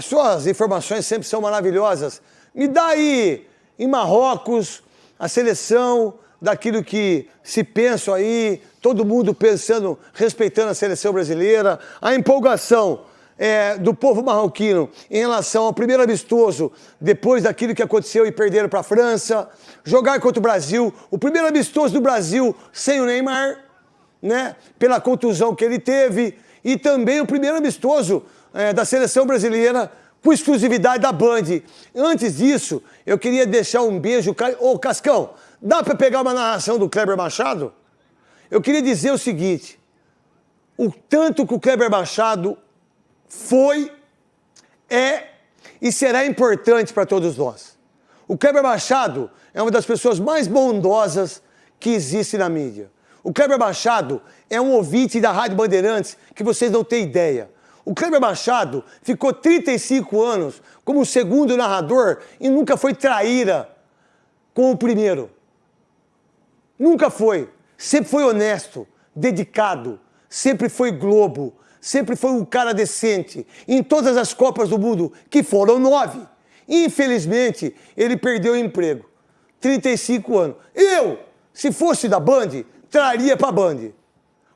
as suas informações sempre são maravilhosas. Me dá aí, em Marrocos, a seleção daquilo que se pensa aí, todo mundo pensando, respeitando a seleção brasileira, a empolgação é, do povo marroquino em relação ao primeiro amistoso, depois daquilo que aconteceu e perderam para a França, jogar contra o Brasil, o primeiro amistoso do Brasil sem o Neymar, né, pela contusão que ele teve, e também o primeiro amistoso é, da seleção brasileira com exclusividade da Band. Antes disso, eu queria deixar um beijo. Ô, Cascão, dá para pegar uma narração do Kleber Machado? Eu queria dizer o seguinte: o tanto que o Kleber Machado foi, é e será importante para todos nós. O Kleber Machado é uma das pessoas mais bondosas que existe na mídia. O Kleber Machado é um ouvinte da Rádio Bandeirantes que vocês não têm ideia. O Kleber Machado ficou 35 anos como segundo narrador e nunca foi traíra com o primeiro. Nunca foi. Sempre foi honesto, dedicado, sempre foi Globo, sempre foi um cara decente. Em todas as Copas do Mundo, que foram nove, infelizmente, ele perdeu o emprego. 35 anos. Eu, se fosse da Band, traria para a Band.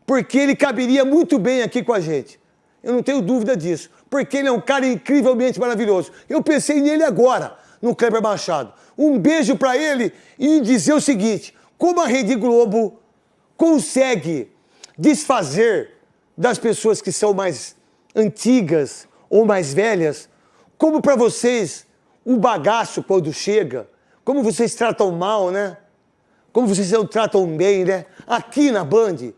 Porque ele caberia muito bem aqui com a gente. Eu não tenho dúvida disso. Porque ele é um cara incrivelmente maravilhoso. Eu pensei nele agora, no Kleber Machado. Um beijo para ele e dizer o seguinte: como a Rede Globo consegue desfazer das pessoas que são mais antigas ou mais velhas, como para vocês o bagaço quando chega, como vocês tratam mal, né? Como vocês não tratam bem, né? Aqui na Band,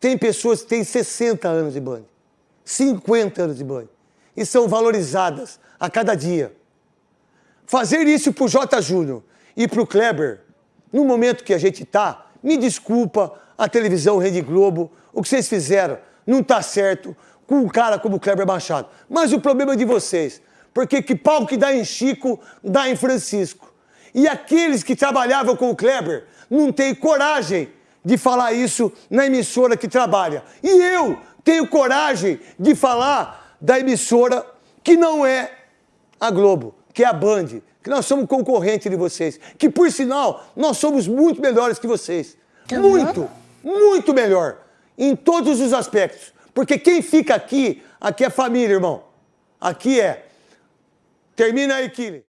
tem pessoas que têm 60 anos de Band, 50 anos de Band, e são valorizadas a cada dia. Fazer isso pro J. Júnior e pro Kleber, no momento que a gente tá, me desculpa, a televisão Rede Globo, o que vocês fizeram não está certo com um cara como o Kleber Machado. Mas o problema é de vocês, porque que pau que dá em Chico, dá em Francisco. E aqueles que trabalhavam com o Kleber não têm coragem de falar isso na emissora que trabalha. E eu tenho coragem de falar da emissora que não é a Globo, que é a Band, que nós somos concorrente de vocês, que por sinal nós somos muito melhores que vocês. Muito, muito melhor em todos os aspectos. Porque quem fica aqui, aqui é família, irmão. Aqui é. Termina aí, Kili.